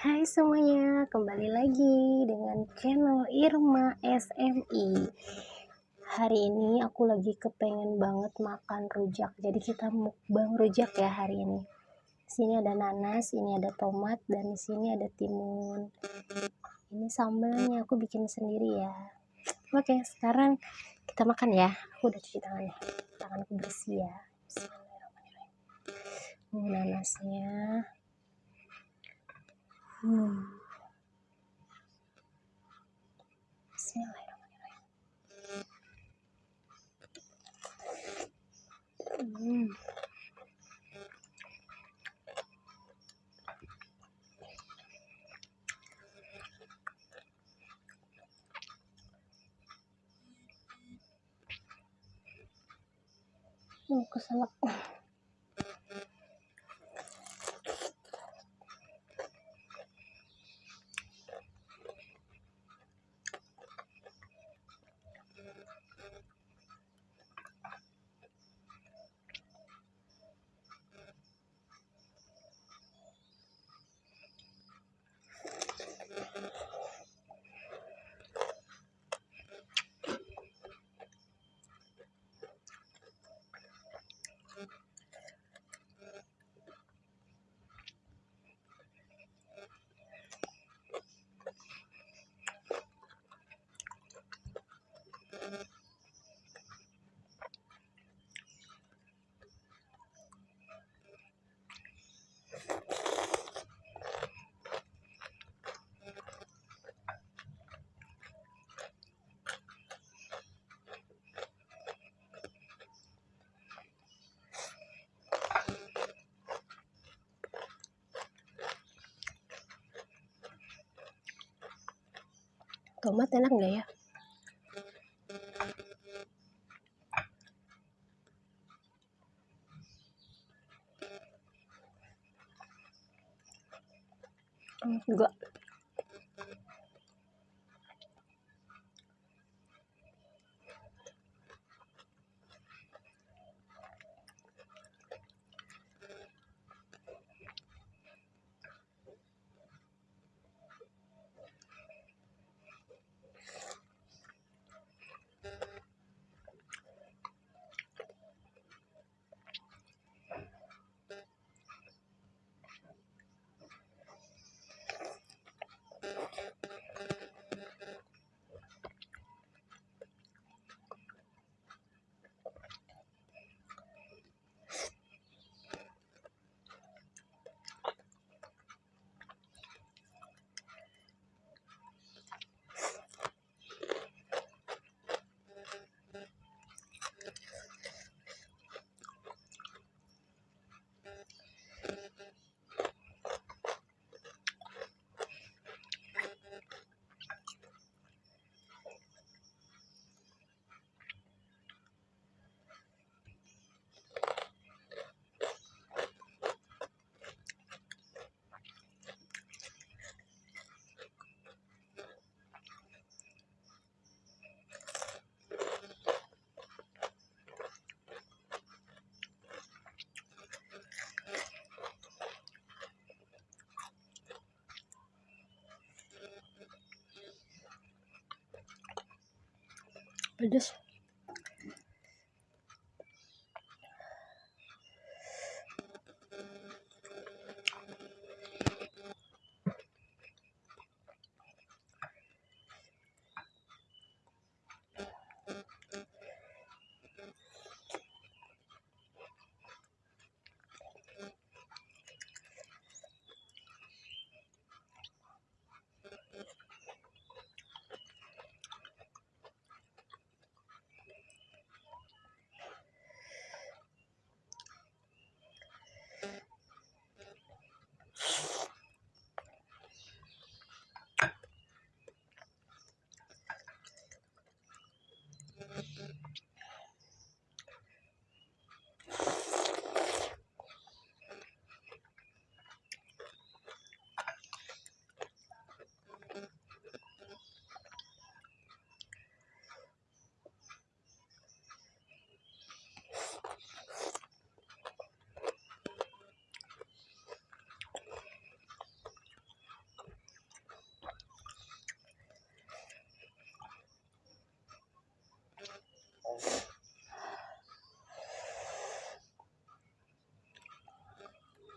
Hai semuanya, kembali lagi dengan channel Irma SMI. Hari ini aku lagi kepengen banget makan rujak, jadi kita mukbang rujak ya hari ini. Sini ada nanas, ini ada tomat, dan sini ada timun. Ini sambalnya aku bikin sendiri ya. Oke, sekarang kita makan ya. Aku udah cuci tangannya, tanganku bersih ya. Bismillahirrahmanirrahim. nanasnya. Hmm. Bismillahirrahmanirrahim. Hmm. Oh, keselak. Tomat enak nggak ya? I just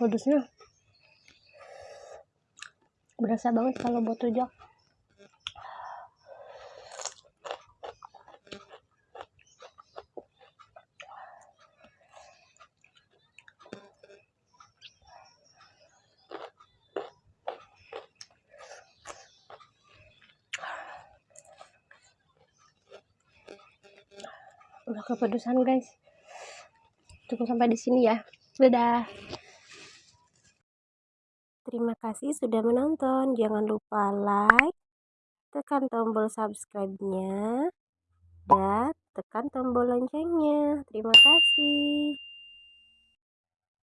pedesnya berasa banget kalau buat rujak. Udah kepedesan guys. Cukup sampai di sini ya. Dadah terima kasih sudah menonton. Jangan lupa like tekan tombol subscribe nya dan tekan tombol loncengnya. Terima kasih